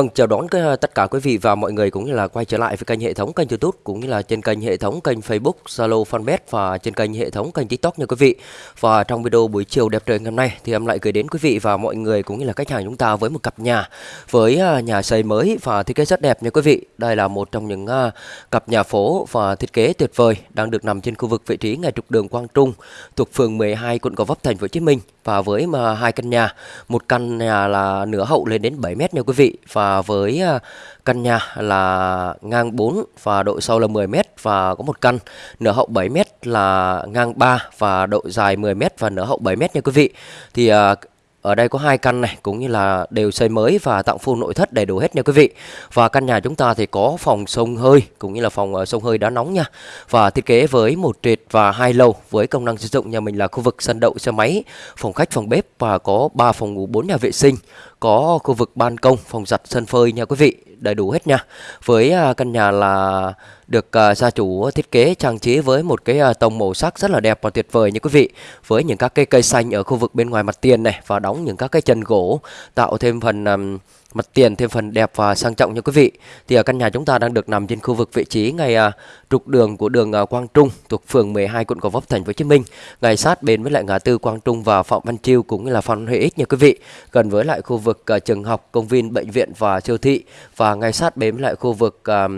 Vâng, chào đón ờ, tất cả quý vị và mọi người cũng như là quay trở lại với kênh hệ thống kênh YouTube cũng như là trên kênh hệ thống kênh Facebook, Zalo, Fanpage và trên kênh hệ thống kênh TikTok nha quý vị. Và trong video buổi chiều đẹp trời ngày hôm nay thì em lại gửi đến quý vị và mọi người cũng như là khách hàng chúng ta với một cặp nhà với ờ, nhà xây mới và thiết kế rất đẹp nha quý vị. Đây là một trong những ờ, cặp nhà phố và thiết kế tuyệt vời đang được nằm trên khu vực vị trí ngay trục đường Quang Trung thuộc phường 12 quận Gò Vấp thành phố Hồ Chí Minh và với mà hai căn nhà, một căn nhà là nửa hậu lên đến 7 mét nha quý vị và với à, căn nhà là ngang 4 và độ sâu là 10m và có một căn nửa hậu 7m là ngang 3 và độ dài 10m và nửa hậu 7m nha quý vị. Thì à, ở đây có hai căn này cũng như là đều xây mới và tặng full nội thất đầy đủ hết nha quý vị. Và căn nhà chúng ta thì có phòng sông hơi cũng như là phòng ờ, sông hơi đá nóng nha. Và thiết kế với một trệt và hai lầu với công năng sử dụng nhà mình là khu vực sân đậu xe máy, phòng khách, phòng bếp và có 3 phòng ngủ, 4 nhà vệ sinh, có khu vực ban công, phòng giặt, sân phơi nha quý vị, đầy đủ hết nha. Với à, căn nhà là được uh, gia chủ thiết kế trang trí với một cái uh, tông màu sắc rất là đẹp và tuyệt vời nha quý vị với những các cây cây xanh ở khu vực bên ngoài mặt tiền này và đóng những các cái chân gỗ tạo thêm phần um, mặt tiền thêm phần đẹp và sang trọng nha quý vị. Thì ở căn nhà chúng ta đang được nằm trên khu vực vị trí ngay à, trục đường của đường à, Quang Trung thuộc phường 12 quận Gò Vấp thành phố Hồ Chí Minh. Ngay sát bên với lại ngã tư Quang Trung và Phạm Văn Chiêu cũng như là Phan Huy Ích nha quý vị. Gần với lại khu vực à, trường học công viên bệnh viện và siêu thị. Và ngay sát bên với lại khu vực à,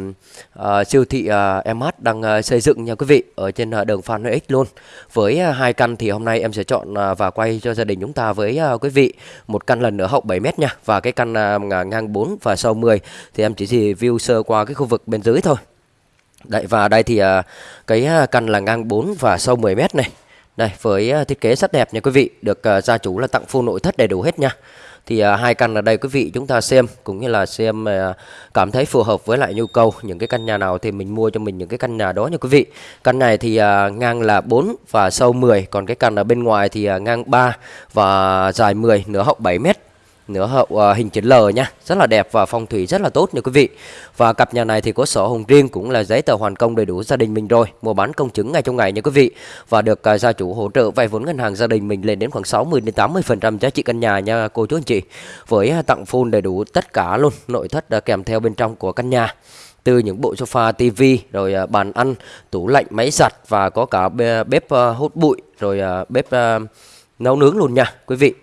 à, siêu thị à, MH đang à, xây dựng nha quý vị ở trên à, đường Phan Huy Ích luôn. Với à, hai căn thì hôm nay em sẽ chọn à, và quay cho gia đình chúng ta với à, quý vị. Một căn lần nữa hậu 7 mét nha và cái căn à, nằm à, ngang 4 và sau 10 thì em chỉ review sơ qua cái khu vực bên dưới thôi. Đấy và đây thì à, cái à, căn là ngang 4 và sâu 10 mét này. Đây với thiết kế rất đẹp nha quý vị, được gia chủ là tặng full nội thất đầy đủ hết nha. Thì à, hai căn ở đây quý vị chúng ta xem cũng như là xem à, cảm thấy phù hợp với lại nhu cầu những cái căn nhà nào thì mình mua cho mình những cái căn nhà đó nha quý vị. Căn này thì à, ngang là 4 và sâu 10, còn cái căn ở bên ngoài thì à, ngang 3 và dài 10, nửa hậu 7 mét nửa hậu uh, hình chữ L nha. Rất là đẹp và phong thủy rất là tốt nha quý vị. Và cặp nhà này thì có sổ hồng riêng cũng là giấy tờ hoàn công đầy đủ gia đình mình rồi. Mua bán công chứng ngay trong ngày nha quý vị. Và được uh, gia chủ hỗ trợ vay vốn ngân hàng gia đình mình lên đến khoảng 60 đến 80 phần trăm giá trị căn nhà nha cô chú anh chị. Với uh, tặng full đầy đủ tất cả luôn nội thất uh, kèm theo bên trong của căn nhà. Từ những bộ sofa, tivi, rồi uh, bàn ăn, tủ lạnh, máy giặt và có cả bếp uh, hút bụi, rồi uh, bếp uh, nấu nướng luôn nha quý vị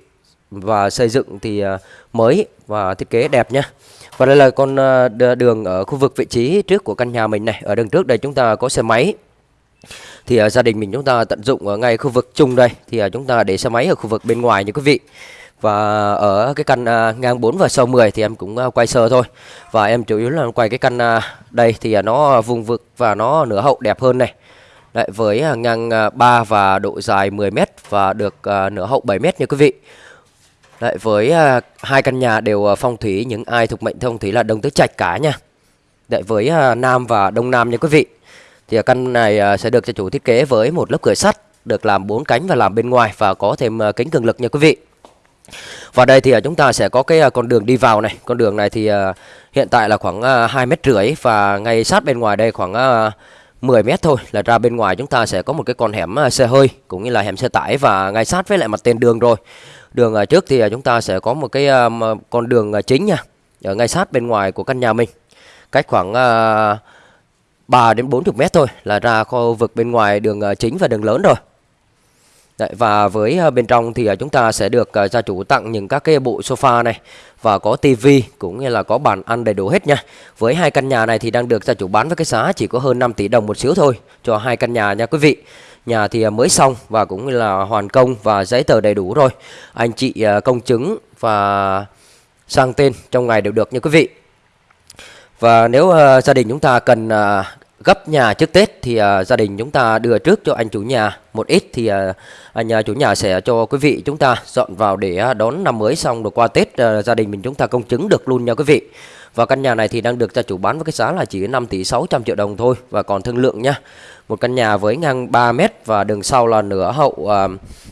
và xây dựng thì à, mới và thiết kế đẹp nhé và đây là con à, đường ở khu vực vị trí trước của căn nhà mình này. Ở đường trước đây chúng ta có xe máy. Thì uh, gia đình mình chúng ta tận dụng ở ngay khu vực chung đây. Thì uh, chúng ta để xe máy ở khu vực bên ngoài như quý vị. Và ở cái căn uh, ngang 4 và sâu 10 thì em cũng uh, quay sơ thôi. Và em chủ yếu là quay cái căn uh, đây thì uh, nó vùng vực và nó nửa hậu đẹp hơn này. Đấy, với uh, ngang uh, 3 và độ dài 10 m và được uh, nửa hậu 7 m nha quý vị. Đấy, với uh, hai căn nhà đều uh, phong thủy những ai thuộc mệnh phong thủy là đông tứ trạch cả nha. Đấy, với uh, nam và đông nam nha quý vị. Thì uh, căn này uh, sẽ được cho chủ thiết kế với một lớp cửa sắt được làm bốn cánh và làm bên ngoài và có thêm uh, kính cường lực nha quý vị. Và đây thì uh, chúng ta sẽ có cái uh, con đường đi vào này. Con đường này thì uh, hiện tại là khoảng uh, 2 mét rưỡi và ngay sát bên ngoài đây khoảng uh, 10 mét thôi là ra bên ngoài chúng ta sẽ có một cái con hẻm à, xe hơi cũng như là hẻm xe tải và ngay sát với lại mặt tiền đường rồi. Đường à, trước thì à, chúng ta sẽ có một cái con đường chính nha, ở ngay sát bên ngoài của căn nhà mình. Cách khoảng 3 đến 40 mét thôi là ra khu vực bên ngoài đường chính và đường lớn rồi. Đấy, và với ờ, bên trong thì ờ, chúng ta sẽ được ờ, gia chủ tặng những các cái bộ sofa này và có tivi cũng như là có bàn ăn đầy đủ hết nha. Với hai căn nhà này thì đang được gia chủ bán với cái giá chỉ có hơn 5 tỷ đồng một xíu thôi cho hai căn nhà nha quý vị. Nhà thì mới xong và cũng là hoàn công và giấy tờ đầy đủ rồi. Anh chị công chứng và sang tên trong ngày đều được nha quý vị. Và nếu uh, gia đình chúng ta cần uh, gấp nhà trước Tết thì uh, gia đình chúng ta đưa trước cho anh chủ nhà một ít thì à, à, uh, anh uh, chủ nhà sẽ cho quý vị chúng ta dọn vào để uh, đón năm mới xong rồi qua Tết uh, gia đình mình chúng ta công chứng được luôn nha quý vị. Và căn nhà này thì đang được gia chủ bán với cái giá là chỉ 5 tỷ 600 triệu đồng thôi và còn thương lượng nha. Một căn nhà với ngang 3 m và đường sau là nửa hậu uh,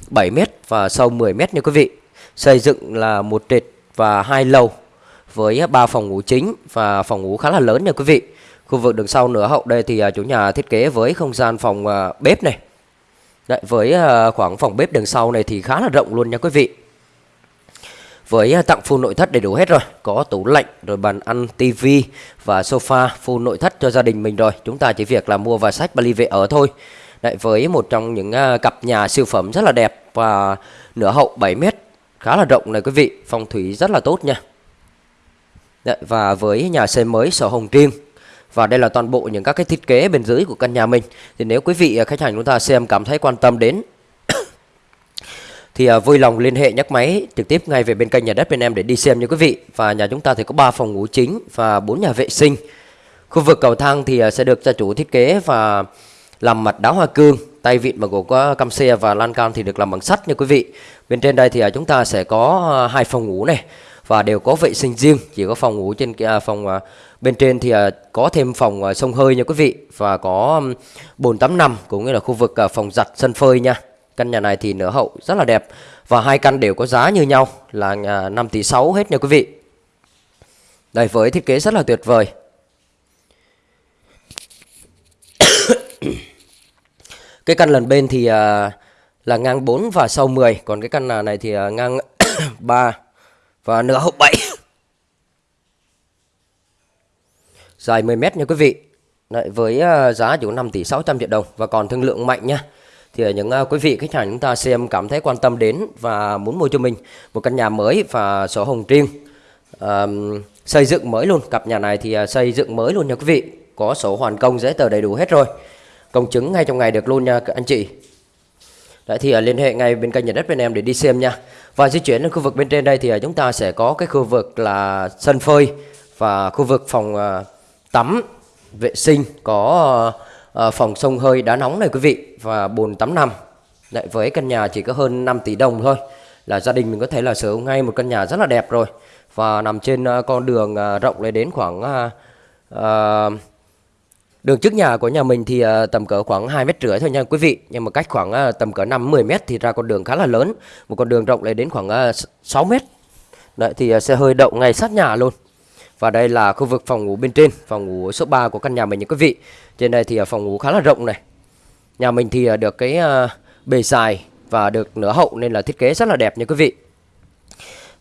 7 m và sâu 10 m nha quý vị. Xây dựng là một trệt và hai lầu với ba phòng ngủ chính và phòng ngủ khá là lớn nha quý vị. Khu vực đường sau nửa hậu đây thì à, chủ nhà thiết kế với không gian phòng à, bếp này. Đấy, với à, khoảng phòng bếp đường sau này thì khá là rộng luôn nha quý vị. với tặng full nội thất đầy đủ hết rồi. Có tủ lạnh rồi bàn ăn tivi và sofa full nội thất cho gia đình mình rồi. Chúng ta chỉ việc là mua và sách Bali về ở thôi. Đấy, với một trong những cặp nhà siêu phẩm rất là đẹp và nửa hậu 7 mét khá là rộng này quý vị. Phong thủy rất là tốt nha. Đấy, và với nhà xây mới sổ hồng riêng và đây là toàn bộ những các cái thiết kế bên dưới của căn nhà mình. Thì nếu quý vị à, khách hàng chúng ta xem cảm thấy quan tâm đến thì à, vui lòng liên hệ nhắc máy trực tiếp ngay về bên kênh nhà đất bên em để đi xem nha quý vị. Và nhà chúng ta thì có 3 phòng ngủ chính và 4 nhà vệ sinh. Khu vực cầu thang thì à, sẽ được gia chủ thiết kế và làm mặt đá hoa cương, tay vịn bằng gỗ có cam xe và lan can thì được làm bằng sắt nha quý vị. Bên trên đây thì chúng ta sẽ có hai phòng ngủ này và đều có vệ sinh riêng. Chỉ có phòng ngủ trên phòng bên trên thì à, có thêm phòng à, sông hơi nha quý vị và có bồn tắm nằm cũng như là khu vực à, phòng giặt sân phơi nha Căn nhà này thì nửa hậu rất là đẹp và hai căn đều có giá như nhau là 5 tỷ 6 hết nha quý vị. Đây với thiết kế rất là tuyệt vời. cái căn lần bên thì là ngang 4 và sau 10, còn cái căn này thì ngang 3 và nửa hậu 7. Dài 10 mét nha quý vị. Đấy, với ờ, giá chỉ có 5 tỷ 600 triệu đồng và còn thương lượng mạnh nha. Thì ờ, những uh, quý vị khách hàng chúng ta xem cảm thấy quan tâm đến và muốn mua cho mình một căn nhà mới và sổ hồng riêng uh, xây dựng mới luôn. Cặp nhà này thì uh, xây dựng mới luôn nha quý vị. Có sổ hoàn công giấy tờ đầy đủ hết rồi. Công chứng ngay trong ngày được luôn nha anh chị. Đấy thì uh, liên hệ ngay bên kênh nhà đất bên em để đi xem nha. Và di chuyển đến khu vực bên trên đây thì uh, chúng ta sẽ có cái khu vực là sân phơi và khu vực phòng uh, tắm vệ sinh có uh, phòng sông hơi đá nóng này quý vị và bồn tắm nằm. Lại với căn nhà chỉ có hơn 5 tỷ đồng thôi. Là gia đình mình có thể là sở hữu ngay một căn nhà rất là đẹp rồi. Và nằm trên uh, con đường uh, rộng lên đến khoảng uh, uh, đường trước nhà của nhà mình thì uh, tầm cỡ khoảng 2 mét rưỡi thôi nha quý vị. Nhưng mà cách khoảng uh, tầm cỡ 5 10 mét thì ra con đường khá là lớn. Một con đường rộng lên đến khoảng uh, 6 mét. Đấy thì uh, xe hơi đậu ngay sát nhà luôn và đây là khu vực phòng ngủ bên trên, phòng ngủ số 3 của căn nhà mình nha quý vị. Trên đây thì à, phòng ngủ khá là rộng này. Nhà mình thì à, được cái à, bề dài và được nửa hậu nên là thiết kế rất là đẹp nha quý vị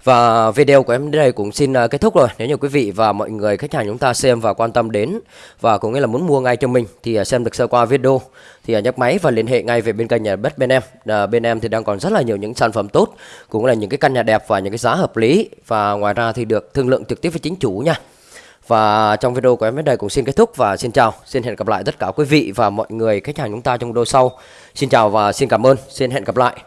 và video của em đến đây cũng xin ờ, kết thúc rồi Nếu như quý vị và mọi người khách hàng chúng ta xem và quan tâm đến Và cũng nghĩa là muốn mua ngay cho mình Thì ờ, xem được sơ qua video Thì ờ, nhấc máy và liên hệ ngay về bên kênh nhà đất bên em à, Bên em thì đang còn rất là nhiều những sản phẩm tốt Cũng là những cái căn nhà đẹp và những cái giá hợp lý Và ngoài ra thì được thương lượng trực tiếp với chính chủ nha và trong video của em đến đây cũng xin kết thúc và xin chào. Xin hẹn gặp lại tất cả quý vị và mọi người khách hàng chúng ta trong video sau. Xin chào và xin cảm ơn. Xin hẹn gặp lại.